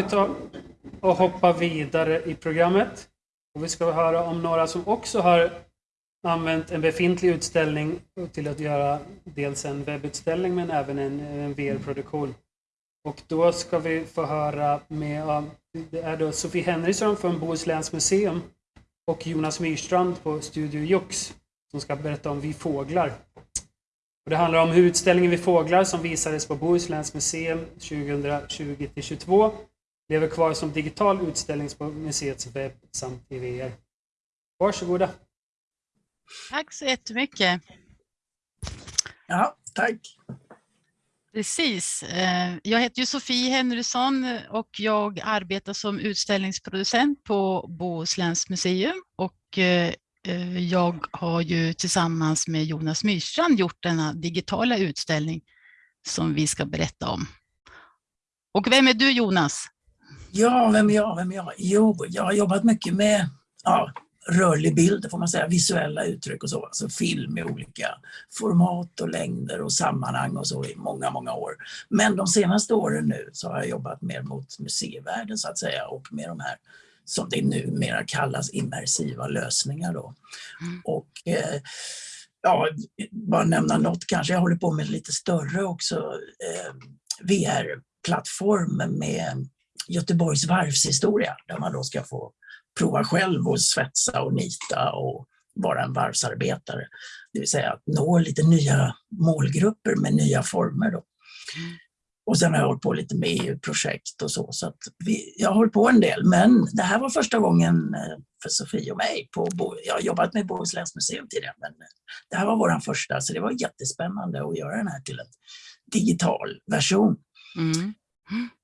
Vi tar och hoppar vidare i programmet. Och vi ska höra om några som också har använt en befintlig utställning till att göra dels en webbutställning men även en, en VR-produktion. Och då ska vi få höra med, det är då Sofie Henriksson från Bohusläns museum och Jonas Myrstrand på Studio Jux som ska berätta om Vi fåglar. Och det handlar om hur utställningen Vi fåglar som visades på Bohusläns museum 2020-22 lever kvar som digital utställning på museets webb samt i VR. Varsågoda. Tack så jättemycket. Ja, tack. Precis. Eh, jag heter Sofie Henrysson och jag arbetar som utställningsproducent på Bohusläns museum och eh, eh, jag har ju tillsammans med Jonas Myrstrand gjort denna digitala utställning som vi ska berätta om. Och vem är du Jonas? Ja, vem är jag? Vem är jag? Jo, jag har jobbat mycket med ja, rörlig bild, får man säga, visuella uttryck och så. Alltså film i olika format och längder och sammanhang och så i många, många år. Men de senaste åren nu så har jag jobbat mer mot museivärlden så att säga och med de här som det numera kallas immersiva lösningar då. Mm. Och eh, ja, bara nämna något kanske, jag håller på med lite större också eh, VR-plattform med Göteborgs varvshistoria där man då ska få prova själv och svetsa och nita och vara en varvsarbetare. Det vill säga att nå lite nya målgrupper med nya former. Då. Och sen har jag hållit på lite med EU-projekt och så. så att vi, jag har hållit på en del, men det här var första gången eh, för Sofie och mig. På, jag har jobbat med Bohusläns museum tidigare, men det här var vår första, så det var jättespännande att göra den här till en digital version. Mm.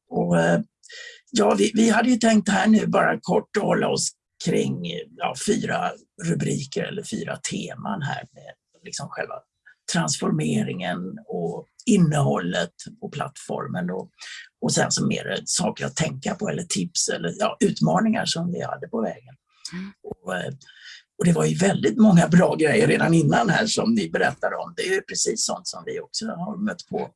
Och, eh, Ja, vi, vi hade ju tänkt här nu bara kort att hålla oss kring ja, fyra rubriker eller fyra teman här med liksom själva transformeringen och innehållet på plattformen och, och sen så mer saker att tänka på eller tips eller ja, utmaningar som vi hade på vägen. Mm. Och, eh, och, det var ju väldigt många bra grejer redan innan här som ni berättade om. Det är precis sånt som vi också har mött på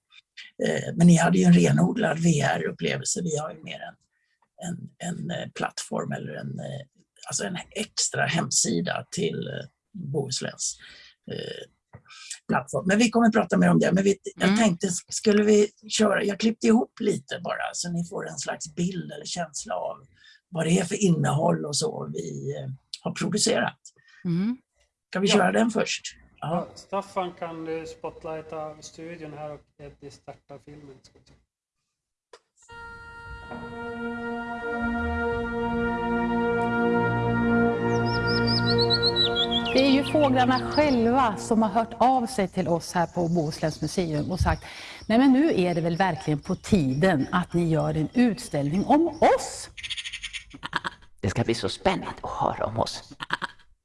men ni hade ju en renodlad VR-upplevelse. Vi har ju mer en, en, en eh, plattform eller en, eh, alltså en extra hemsida till Bohusläns plattform. Men vi kommer att prata mer om det. Men vi, jag mm. tänkte, skulle vi köra, jag klippte ihop lite bara så ni får en slags bild eller känsla av vad det är för innehåll och så vi har producerat. Mm. Kan vi köra ja. den först? Ja. Staffan, kan du spotlighta studion här och Eddie startar filmen? Det är ju fåglarna själva som har hört av sig till oss här på Bohusläns museum och sagt Nej men nu är det väl verkligen på tiden att ni gör en utställning om oss. Det ska bli så spännande att höra om oss.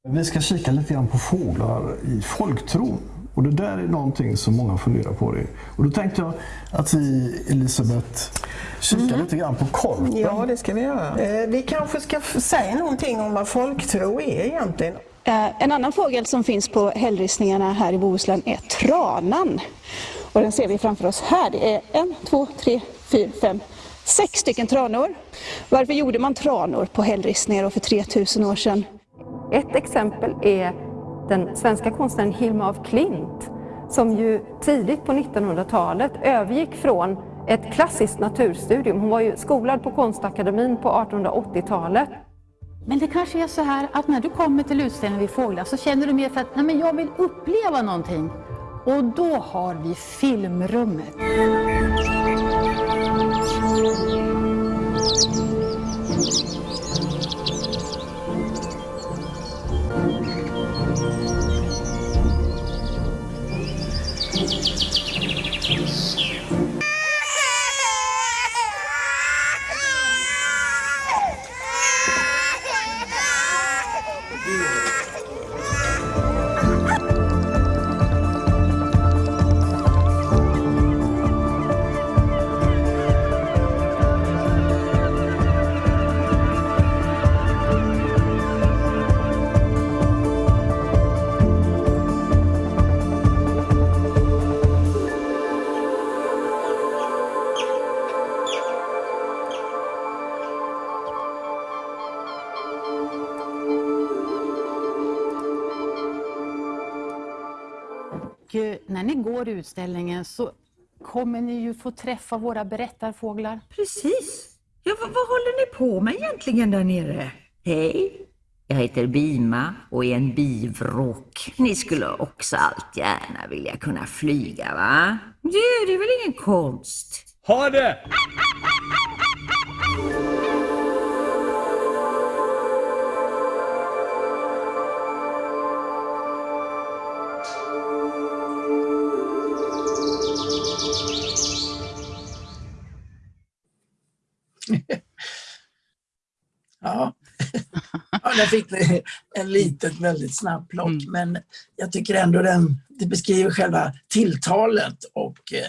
Vi ska kika lite grann på fåglar i folktron. Och det där är någonting som många funderar på. Det. Och då tänkte jag att vi, Elisabeth, kikar mm. lite grann på korpen. Ja, det ska vi göra. Eh, vi kanske ska säga någonting om vad folktro är egentligen. Eh, en annan fågel som finns på hällristningarna här i Bohuslän är tranan. Och den ser vi framför oss här. Det är en, två, tre, fyra, fem, sex stycken tranor. Varför gjorde man tranor på hällristningar för 3000 år sedan? Ett exempel är den svenska konstnären Hilma af Klint som ju tidigt på 1900-talet övergick från ett klassiskt naturstudium. Hon var ju skolad på konstakademin på 1880-talet. Men det kanske är så här att när du kommer till utställningen vid Fåglar så känner du mer för att Nej, men jag vill uppleva någonting. Och då har vi filmrummet. Mm. När ni går utställningen så kommer ni ju få träffa våra berättarfåglar. Precis. Ja, vad, vad håller ni på med egentligen där nere? Hej, jag heter Bima och är en bivråk. Ni skulle också allt gärna vilja kunna flyga, va? Det, det är väl ingen konst? Ha det! Där fick vi en litet väldigt snabb plock, Mm. men jag tycker ändå den, det beskriver själva tilltalet och eh,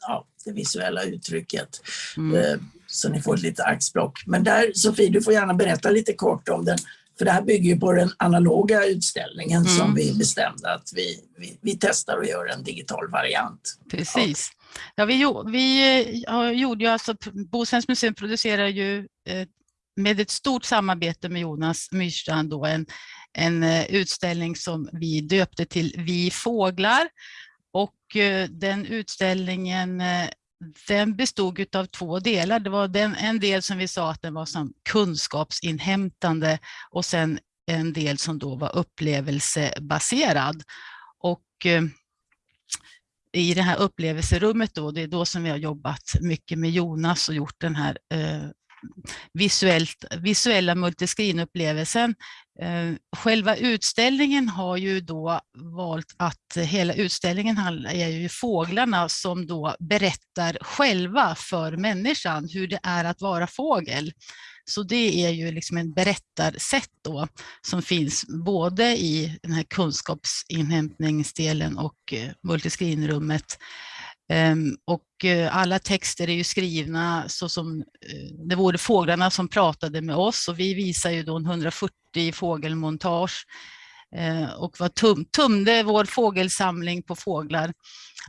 ja, det visuella uttrycket. Mm. Eh, Så ni får ett litet axplock. Men där, Sofie, du får gärna berätta lite kort om den, för det här bygger ju på den analoga utställningen Mm. som vi bestämde att vi, vi, vi testar och gör en digital variant. Precis. Ja, vi, vi eh, ja, gjorde ju alltså, Bohusläns museum producerar ju eh, med ett stort samarbete med Jonas Myrstrand då en, en eh, utställning som vi döpte till Vi fåglar. Och eh, den utställningen eh, den bestod av två delar. Det var den, en del som vi sa att den var som kunskapsinhämtande och sen en del som då var upplevelsebaserad. Och i det här upplevelserummet då, det är då som vi har jobbat mycket med Jonas och gjort den här eh, visuellt, visuella multiscreen-upplevelsen. Eh, själva utställningen har ju då valt att hela utställningen handlar- är ju fåglarna som då berättar själva för människan hur det är att vara fågel. Så det är ju liksom en berättarsätt då som finns både i den här kunskapsinhämtningsdelen och eh, multiscreenrummet. rummet Ehm, och eh, alla texter är ju skrivna så som eh, det vore fåglarna som pratade med oss och vi visar ju då en 140 fågelmontage ehm, och var tum, tumde vår fågelsamling på fåglar.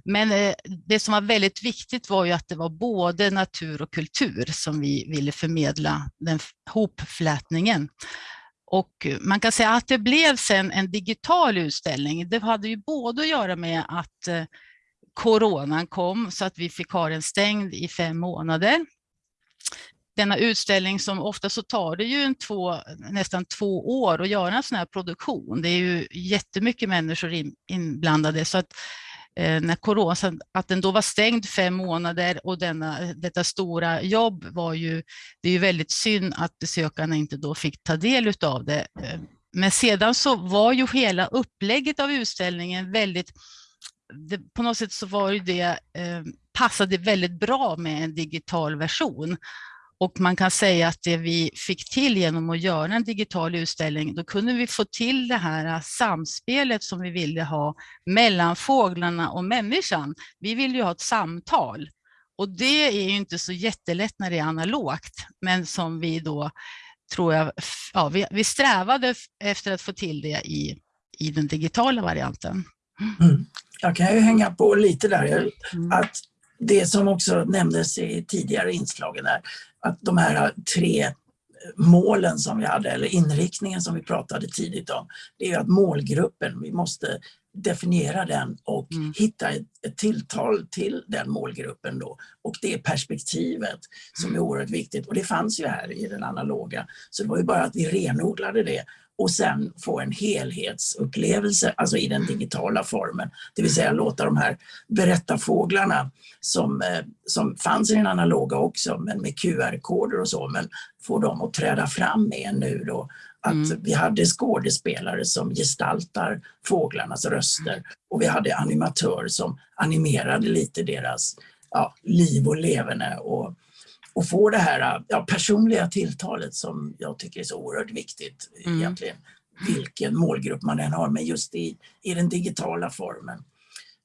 Men eh, det som var väldigt viktigt var ju att det var både natur och kultur som vi ville förmedla, den hopflätningen. Och man kan säga att det blev sen en digital utställning. Det hade ju både att göra med att eh, coronan kom så att vi fick ha den stängd i fem månader. Denna utställning som ofta så tar det ju en två, nästan två år att göra en sån här produktion. Det är ju jättemycket människor in, inblandade så att eh, när corona, att den då var stängd fem månader och denna, detta stora jobb var ju, det är ju väldigt synd att besökarna inte då fick ta del av det. Eh, men sedan så var ju hela upplägget av utställningen väldigt det, på något sätt så var ju det, eh, passade väldigt bra med en digital version. Och man kan säga att det vi fick till genom att göra en digital utställning, då kunde vi få till det här samspelet som vi ville ha mellan fåglarna och människan. Vi vill ju ha ett samtal. Och det är ju inte så jättelätt när det är analogt, men som vi då, tror jag, ja, vi, vi strävade efter att få till det i, i den digitala varianten. Jag kan ju hänga på lite där, att det som också nämndes i tidigare inslagen är att de här tre målen som vi hade, eller inriktningen som vi pratade tidigt om, det är ju att målgruppen, vi måste definiera den och hitta ett, ett tilltal till den målgruppen då. Och det är perspektivet som är oerhört viktigt. Och det fanns ju här i den analoga. Så det var ju bara att vi renodlade det och sen få en helhetsupplevelse, alltså i den digitala formen. Det vill säga låta de här berättarfåglarna som, eh, som fanns i den analoga också, men med QR-koder och så, men få dem att träda fram mer nu då. Att vi hade skådespelare som gestaltar fåglarnas röster och vi hade animatörer som animerade lite deras ja, liv och leverne och, och få det här ja, personliga tilltalet som jag tycker är så oerhört viktigt egentligen. Vilken målgrupp man än har, men just i, i den digitala formen.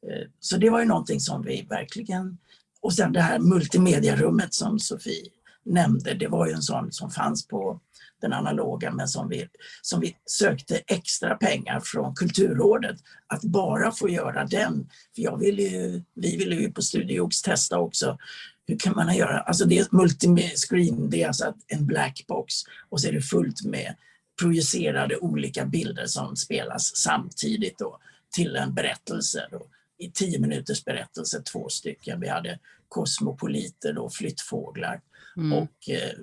Eh, Så det var ju någonting som vi verkligen... Och sen det här multimediarummet som Sofie nämnde, det var ju en sån som fanns på den analoga men som vi, som vi sökte extra pengar från Kulturrådet att bara få göra den. För jag ville ju, vi ville ju på Studio Ox testa också hur kan man göra, alltså det är multiscreen, det är alltså en black box och så är det fullt med projicerade olika bilder som spelas samtidigt då till en berättelse då, i tio minuters berättelse, två stycken. Vi hade kosmopoliter, då, flyttfåglar Mm. och eh,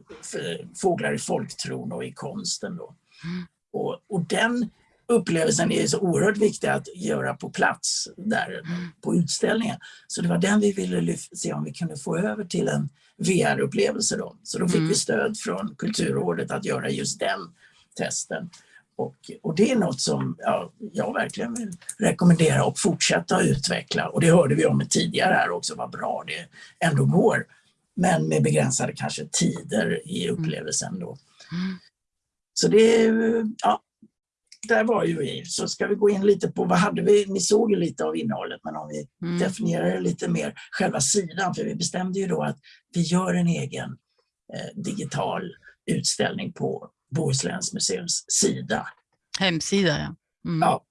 fåglar i folktron och i konsten. Då. Mm. Och, och den upplevelsen är så oerhört viktig att göra på plats där på utställningen. Så det var den vi ville se om vi kunde få över till en VR-upplevelse. Då. Så då fick Mm. vi stöd från Kulturrådet att göra just den testen. Och, och det är något som ja, jag verkligen vill rekommendera och fortsätta utveckla. Och det hörde vi om tidigare här också, vad bra det ändå går. Men med begränsade kanske tider i upplevelsen då. Så det, ja, där var ju. Så ska vi gå in lite på vad hade vi, ni såg ju lite av innehållet, men om vi Mm. definierar det lite mer, själva sidan, för vi bestämde ju då att vi gör en egen eh, digital utställning på Bohusläns museums sida. Hemsida, ja. Mm. Ja.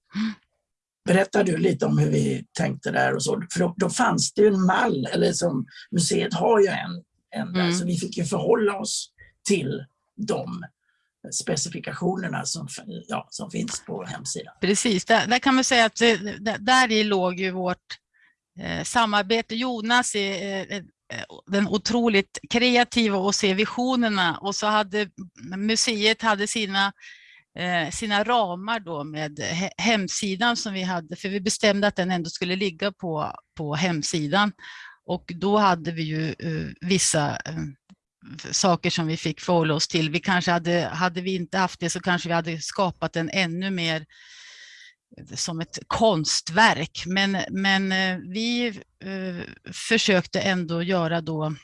Berättar du lite om hur vi tänkte där och så? För då, då fanns det ju en mall, eller som museet har ju en, en där, Mm. så vi fick ju förhålla oss till de specifikationerna som, ja, som finns på hemsidan. Precis, där, där kan man säga att eh, där, där i låg ju vårt eh, samarbete. Jonas är eh, eh, den otroligt kreativa och ser visionerna och så hade museet hade sina eh, sina ramar då med hemsidan som vi hade, för vi bestämde att den ändå skulle ligga på, på hemsidan. Och då hade vi ju eh, vissa saker som vi fick förhålla oss till. Vi kanske hade, hade vi inte haft det så kanske vi hade skapat en ännu mer som ett konstverk. Men, men eh, vi eh, försökte ändå göra då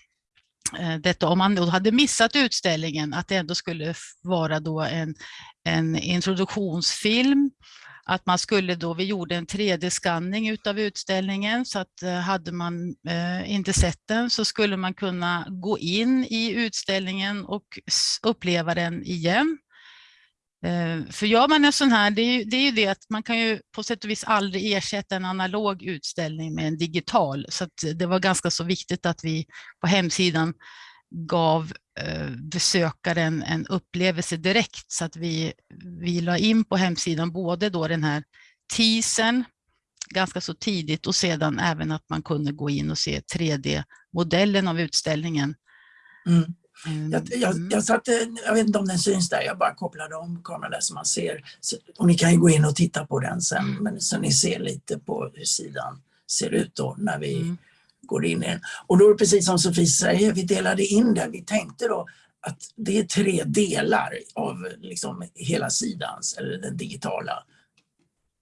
eh, detta, om man då hade missat utställningen, att det ändå skulle vara då en, en introduktionsfilm. Att man skulle då, vi gjorde en 3D-skanning utav utställningen så att eh, hade man eh, inte sett den så skulle man kunna gå in i utställningen och uppleva den igen. Eh, för gör man en sån här, det är, ju, det är ju det att man kan ju på sätt och vis aldrig ersätta en analog utställning med en digital. Så att det var ganska så viktigt att vi på hemsidan gav besökaren en upplevelse direkt så att vi, vi la in på hemsidan både då den här teasern ganska så tidigt och sedan även att man kunde gå in och se 3D-modellen av utställningen. Mm. Mm, Jag, jag, jag, satte, jag vet inte om den syns där, jag bara kopplade om kameran där så man ser. Så, och ni kan ju gå in och titta på den sen, men så ni ser lite på hur sidan ser ut då när vi Mm. Går in i den. Och då är det precis som Sofie säger, vi delade in den. Vi tänkte då att det är tre delar av liksom hela sidans, eller den digitala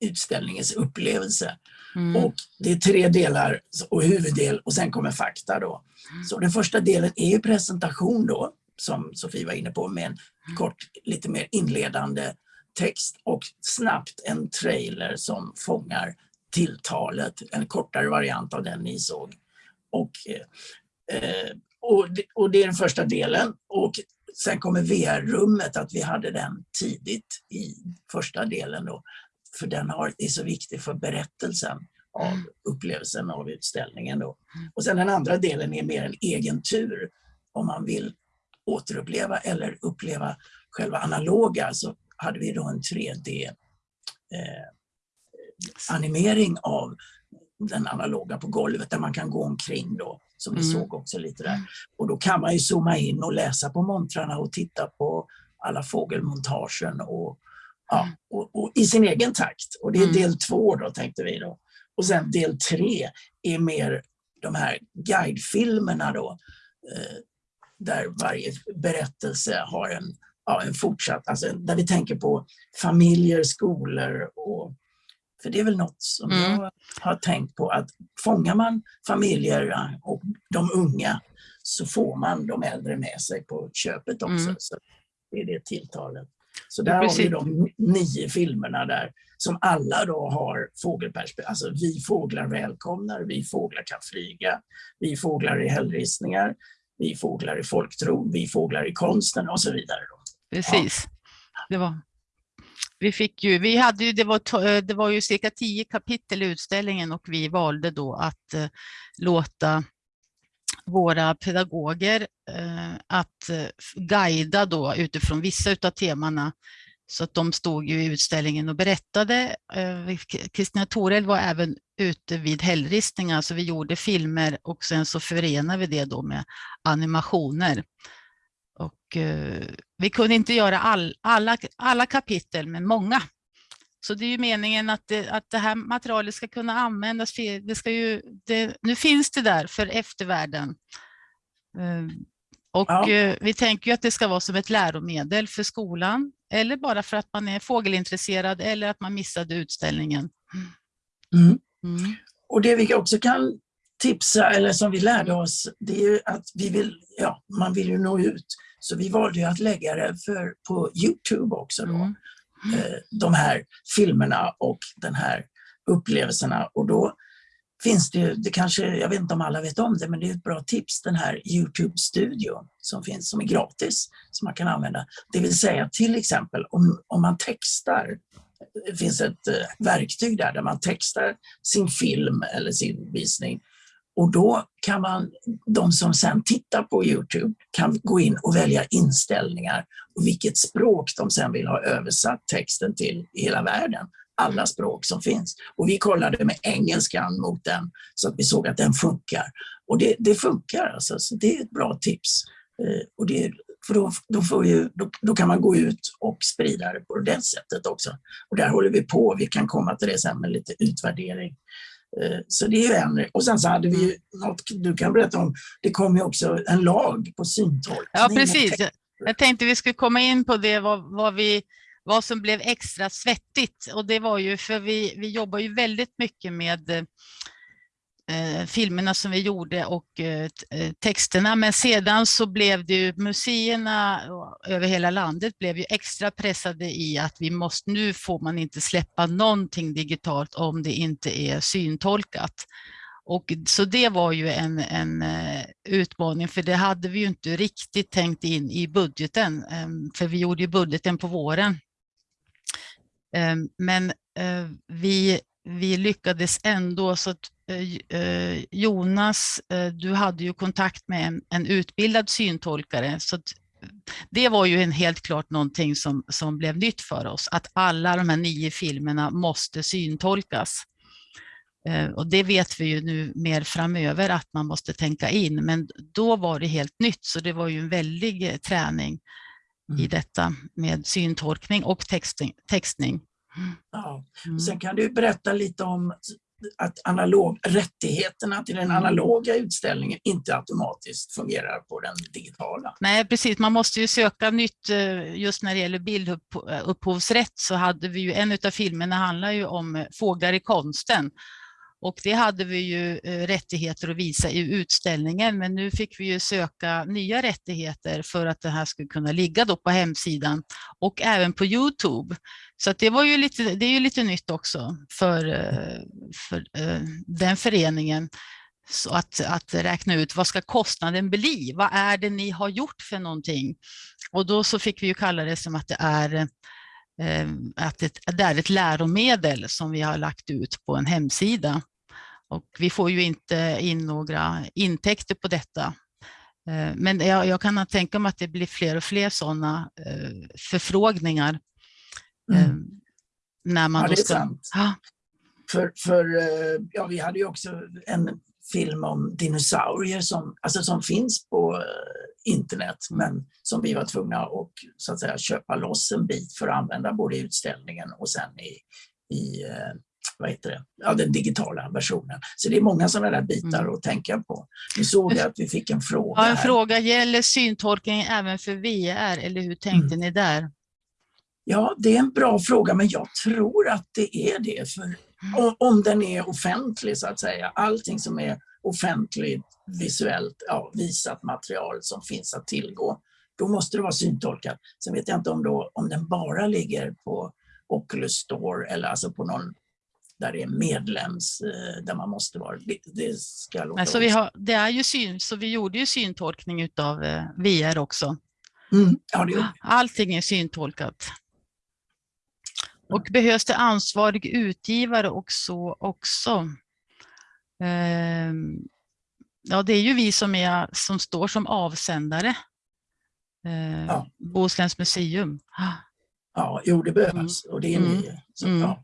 utställningens upplevelse. Mm. Och det är tre delar och huvuddel och sen kommer fakta då. Så den första delen är presentation då, som Sofie var inne på, med en kort, lite mer inledande text och snabbt en trailer som fångar tilltalet, en kortare variant av den ni såg. Och, eh, och, det, och det är den första delen. Och sen kommer VR-rummet, att vi hade den tidigt i första delen då. För den har, är så viktig för berättelsen av upplevelsen av utställningen. Då. Och sen den andra delen är mer en egen tur. Om man vill återuppleva eller uppleva själva analoga så hade vi då en 3D eh, animering av den analoga på golvet där man kan gå omkring då, som vi Mm. såg också lite där. Och då kan man ju zooma in och läsa på montrarna och titta på alla fågelmontagen och, ja, och, och i sin egen takt. Och det är Mm. del två då tänkte vi då. Och sen del tre är mer de här guidefilmerna då, eh, där varje berättelse har en, ja, en fortsatt, alltså där vi tänker på familjer, skolor och för det är väl något som Mm. jag har tänkt på att fångar man familjer och de unga så får man de äldre med sig på köpet också. Mm. Så det är det tilltalet. Så Ja, där har vi de nio filmerna där som alla då har fågelperspektiv. Alltså vi fåglar välkomnar, vi fåglar kan flyga, vi fåglar i hällristningar, vi fåglar i folktro, vi fåglar i konsten och så vidare. Då. Precis. Det var, vi fick ju, vi hade ju, det var, eh, det var ju cirka tio kapitel i utställningen och vi valde då att eh, låta våra pedagoger eh, att eh, guida då utifrån vissa av temana. Så att de stod ju i utställningen och berättade. Eh, Kristina Torell var även ute vid hällristningar, så vi gjorde filmer och sen så förenade vi det då med animationer. Och eh, vi kunde inte göra all, alla, alla kapitel, men många. Så det är ju meningen att det, att det här materialet ska kunna användas. Det ska ju, det, nu finns det där för eftervärlden. Eh, och Ja. eh, vi tänker ju att det ska vara som ett läromedel för skolan eller bara för att man är fågelintresserad eller att man missade utställningen. Mm. Mm. Och det vi också kan tipsa, eller som vi lärde oss, det är ju att vi vill, ja, man vill ju nå ut. Så vi valde att lägga det för, på Youtube också då. Mm. Eh, de här filmerna och den här upplevelserna. Och då finns det ju, det kanske, jag vet inte om alla vet om det, men det är ett bra tips, den här Youtube-studion som finns, som är gratis, som man kan använda. Det vill säga till exempel om, om man textar, det finns ett eh, verktyg där, där man textar sin film eller sin visning. Och då kan man, de som sen tittar på Youtube kan gå in och välja inställningar och vilket språk de sen vill ha översatt texten till i hela världen. Alla språk som finns. Och vi kollade med engelskan mot den så att vi såg att den funkar. Och det, det funkar alltså, så det är ett bra tips. Eh, och det, för då, då, får ju, då, då kan man gå ut och sprida det på det sättet också. Och där håller vi på, vi kan komma till det sen med lite utvärdering. Eh, Så det är ju en. Och sen så hade vi ju något du kan berätta om, det kom ju också en lag på syntolkning. Ja, precis. Jag tänkte vi skulle komma in på det, vad, vad, vi, vad som blev extra svettigt. Och det var ju för vi, vi jobbar ju väldigt mycket med eh, filmerna som vi gjorde och eh, eh, texterna. Men sedan så blev det ju museerna över hela landet blev ju extra pressade i att vi måste, nu får man inte släppa någonting digitalt om det inte är syntolkat. Och så det var ju en, en eh, utmaning, för det hade vi ju inte riktigt tänkt in i budgeten, ehm, för vi gjorde ju budgeten på våren. Ehm, men eh, vi, vi lyckades ändå, så att Jonas, eh, du hade ju kontakt med en, en utbildad syntolkare, så det var ju en helt klart någonting som, som blev nytt för oss, att alla de här nio filmerna måste syntolkas. Eh, Och det vet vi ju nu mer framöver att man måste tänka in, men då var det helt nytt, så det var ju en väldig eh, träning i detta med syntolkning och texting. textning. Ja. Mm. Sen kan du berätta lite om att analog, rättigheterna till den analoga utställningen inte automatiskt fungerar på den digitala. Nej, precis. Man måste ju söka nytt eh, just när det gäller bildupphovsrätt eh, så hade vi ju en av filmerna handlar ju om eh, fåglar i konsten. Och det hade vi ju eh, rättigheter att visa i utställningen, men nu fick vi ju söka nya rättigheter för att det här skulle kunna ligga då på hemsidan och även på Youtube. Så att det, var ju lite, det är ju lite nytt också för, eh, för eh, den föreningen. Så att, att räkna ut vad ska kostnaden bli? Vad är det ni har gjort för någonting? Och då så fick vi ju kalla det som att det är att det, det är ett läromedel som vi har lagt ut på en hemsida. Och vi får ju inte in några intäkter på detta. Eh, Men jag, jag kan tänka mig att det blir fler och fler sådana eh, förfrågningar. eh, När man Ja, det är ska... sant. Ja. För, för ja, vi hade ju också en film om dinosaurier som, alltså som finns på internet men som vi var tvungna att så att säga, köpa loss en bit för att använda både i utställningen och sen i, i vad heter det? Ja, den digitala versionen. Så det är många sådana där bitar att tänka på. Nu såg jag att vi fick en fråga Ja, en här. fråga, gäller syntolkning även för VR eller hur tänkte ni där? Ja, det är en bra fråga, men jag tror att det är det. För om, om den är offentlig, så att säga. Allting som är offentligt, visuellt ja, visat material som finns att tillgå, då måste det vara syntolkat. Sen vet jag inte om, då, om den bara ligger på Oculus Store eller alltså på någon där det är medlems, eh, där man måste vara. Det, det ska låta Alltså vi har, det är ju syn, så vi gjorde ju syntolkning utav eh, VR också. Mm, ja, det gjorde vi. Allting är syntolkat. Och behövs det ansvarig utgivare och så också? Ehm, ja, det är ju vi som, är, som står som avsändare. Eh, Ja. Bohusläns museum. Ja, jo, det behövs och det är Mm. ni. Så, Mm. ja.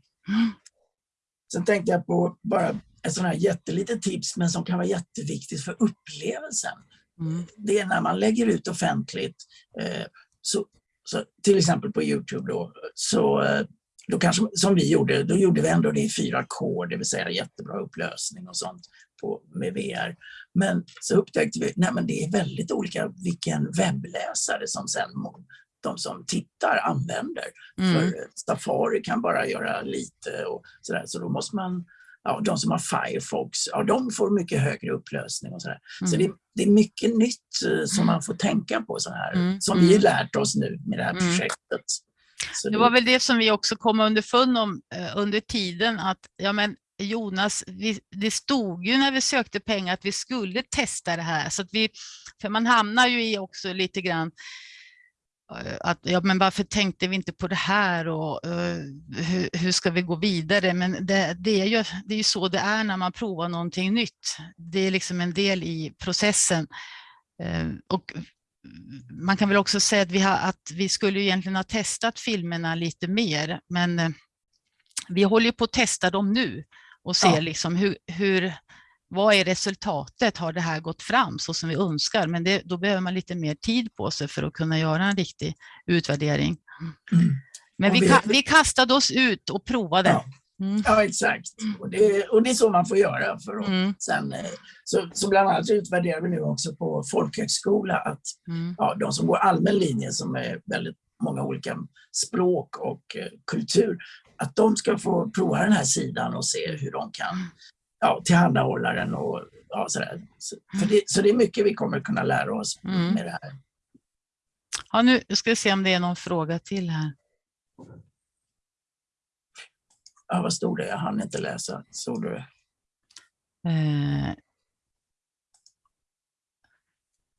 Sen tänkte jag på bara ett sånt här jättelitet tips men som kan vara jätteviktigt för upplevelsen. Mm. Det är när man lägger ut offentligt, eh, så, så, till exempel på Youtube då, så eh, då kanske, som vi gjorde, då gjorde vi ändå det i 4K, det vill säga jättebra upplösning och sånt på, med VR. Men så upptäckte vi, men det är väldigt olika vilken webbläsare som sen de som tittar använder. Mm. För Safari kan bara göra lite och sådär, så då måste man Ja, de som har Firefox, ja, de får mycket högre upplösning. och sådär. Så Mm. det, det är mycket nytt eh, som man får tänka på, så här, Mm, som mm. vi lärt oss nu med det här Mm. projektet. Så Det var väl det som vi också kom underfund om eh, under tiden att ja, men Jonas, vi, det stod ju när vi sökte pengar att vi skulle testa det här. Så att vi, för man hamnar ju i också lite grann eh, att ja, men varför tänkte vi inte på det här och eh, hur, hur ska vi gå vidare? Men det, det, är ju, det är ju så det är när man provar någonting nytt. Det är liksom en del i processen. Eh, och man kan väl också säga att vi, har, att vi skulle egentligen ha testat filmerna lite mer, men eh, vi håller på att testa dem nu och ser Ja. liksom hur, hur, vad är resultatet? Har det här gått fram så som vi önskar? Men det, då behöver man lite mer tid på sig för att kunna göra en riktig utvärdering. Men Och vi, vi- vi kastade oss ut och provade. Ja. Ja, exakt. Och det, och det är så man får göra. För att Mm. sen, eh, så, så bland annat utvärderar vi nu också på folkhögskola att Mm. ja, de som går allmän linje som är väldigt många olika språk och eh, kultur, att de ska få prova den här sidan och se hur de kan ja, tillhandahålla den. Och, ja, sådär. Så, för det, så det är mycket vi kommer kunna lära oss Mm. med det här. Ja, nu ska vi se om det är någon fråga till här. Ja, vad stod det? Jag hann inte läsa. Såg du det? Eh,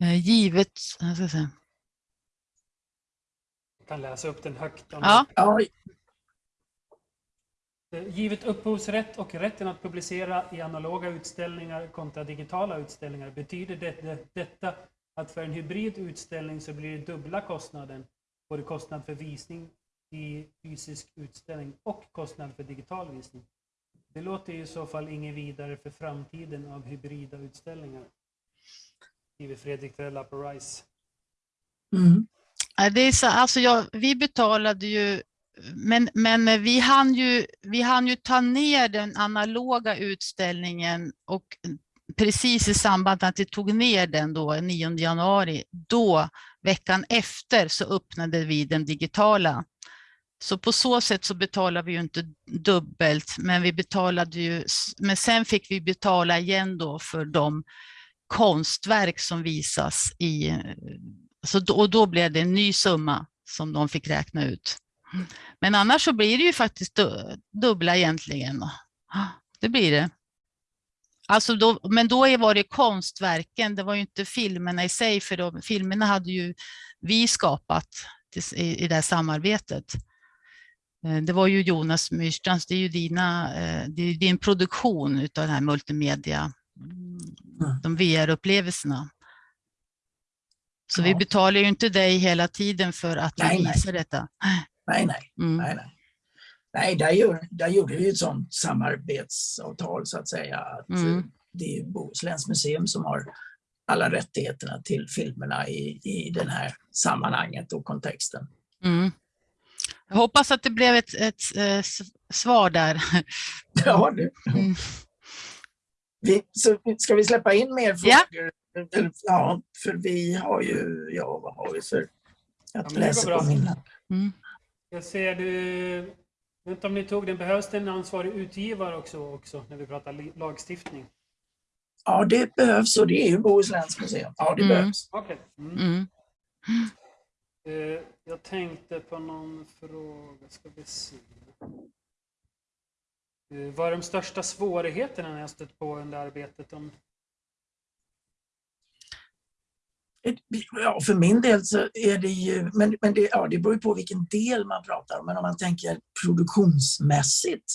eh, givet, jag ska se. Jag kan läsa upp den högt. om Ja. Ja, Eh, givet upphovsrätt och rätten att publicera i analoga utställningar kontra digitala utställningar betyder det, det, detta att för en hybrid utställning så blir det dubbla kostnaden. Både kostnad för visning i fysisk utställning och kostnad för digital visning. Det låter i så fall inget vidare för framtiden av hybrida utställningar. Skriver Fredrik Trella på RISE. Mm. Det är så, alltså jag, vi betalade ju, men, men vi, hann ju, vi hann ju ta ner den analoga utställningen och precis i samband med att vi tog ner den då, 9 januari, då veckan efter så öppnade vi den digitala. Så på så sätt så betalade vi ju inte dubbelt, men vi betalade ju, men sen fick vi betala igen då för de konstverk som visas i, så då, och då blev det en ny summa som de fick räkna ut. Men annars så blir det ju faktiskt du- dubbla egentligen. Det blir det. Alltså då, men då var det konstverken, det var ju inte filmerna i sig, för de, filmerna hade ju vi skapat i, i det här samarbetet. Eh, Det var ju Jonas Myrstrands, det är ju dina, eh, det är din produktion utav den här multimedia, mm, de VR-upplevelserna. Så vi Ja. betalar ju inte dig hela tiden för att vi Nej, nej. visar detta. Nej, nej. Mm. nej, nej. nej där, gjorde, där gjorde vi ett sånt samarbetsavtal så att säga. Att Mm. eh, Det är Bohusläns museum som har alla rättigheterna till filmerna i, i det här sammanhanget och kontexten. Mm. Jag hoppas att det blev ett, ett eh, s- svar där. Ja, du. Mm. Vi, så ska vi släppa in mer Ja. frågor? Eller, ja, för vi har ju, ja vad har vi för, jag det läser på min. Mm. Jag ser du... Jag inte om ni tog den. Behövs det en ansvarig utgivare också, också när vi pratar lagstiftning? Ja, det behövs och det är ju Bohusläns museum. Ja, det Mm. behövs. Okej. Mm. Mm. Eh, jag tänkte på någon fråga. Ska vi se. Eh, vad är de största svårigheterna ni har stött på under arbetet? Om... Ja, för min del så är det ju, men, men det, ja, det beror ju på vilken del man pratar om, men om man tänker produktionsmässigt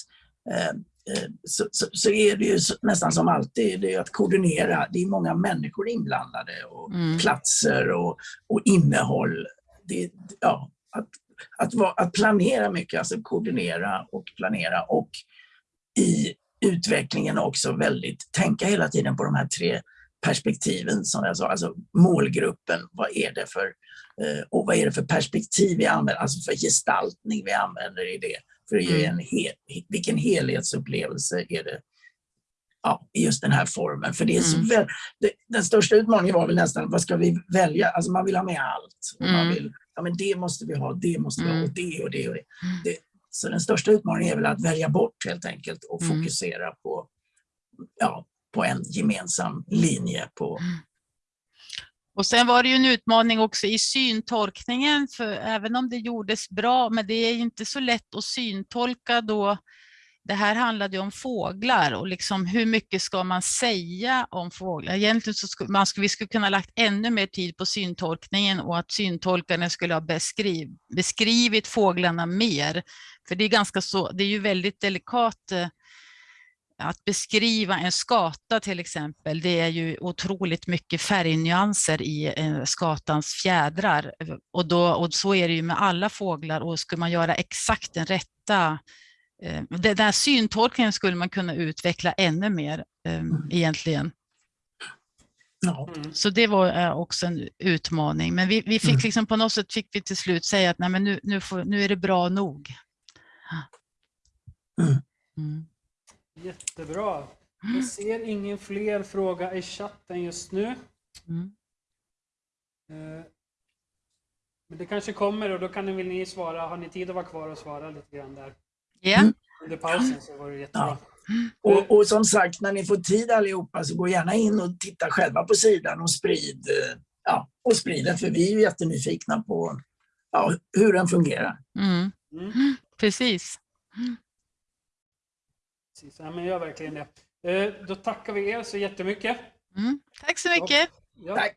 eh, eh, så, så, så är det ju nästan som alltid det är att koordinera. Det är många människor inblandade och Mm. platser och, och innehåll. Det, ja, att, att, vara- att planera mycket, alltså koordinera och planera och i utvecklingen också väldigt, tänka hela tiden på de här tre perspektiven som jag sa, alltså målgruppen, vad är det för, eh, och vad är det för perspektiv vi använder, alltså för gestaltning vi använder i det, för att ge en hel, vilken helhetsupplevelse är det ja, i just den här formen. För det är så Mm. väl, det, den största utmaningen var väl nästan, vad ska vi välja? Alltså man vill ha med allt. Man Mm. vill, ja men det måste vi ha, det måste vi ha, Mm. och det och det och det. det. Så den största utmaningen är väl att välja bort helt enkelt och Mm. fokusera på, ja, på en gemensam linje. På, mm. Och sen var det ju en utmaning också i syntolkningen, för även om det gjordes bra, men det är ju inte så lätt att syntolka då. Det här handlade ju om fåglar och liksom hur mycket ska man säga om fåglar? Egentligen så skulle man skulle, vi skulle kunna ha lagt ännu mer tid på syntolkningen och att syntolkarna skulle ha beskriv, beskrivit fåglarna mer. För det är ganska så, det är ju väldigt delikat eh, att beskriva en skata till exempel, det är ju otroligt mycket färgnyanser i eh, skatans fjädrar. Och, då, och så är det ju med alla fåglar och skulle man göra exakt den rätta eh, den där syntolkningen skulle man kunna utveckla ännu mer eh, egentligen. ja. Så det var eh, också en utmaning. Men vi, vi fick Mm. liksom på något sätt fick vi till slut säga att Nej, men nu, nu, får, nu är det bra nog. Mm. Mm. Jättebra. Jag ser ingen fler fråga i chatten just nu. Mm. Eh, Men det kanske kommer och då kan vill ni svara. Har ni tid att vara kvar och svara lite grann där Ja. under pausen så var det jättebra. Och, och som sagt, när ni får tid allihopa så gå gärna in och titta själva på sidan och sprid, eh, ja, och sprid den, för vi är ju jättenyfikna på ja, hur den fungerar. Mm. Mm. Precis. Precis. Ja, men gör verkligen det. Eh, Då tackar vi er så jättemycket. Mm. Tack så mycket. Ja. Tack!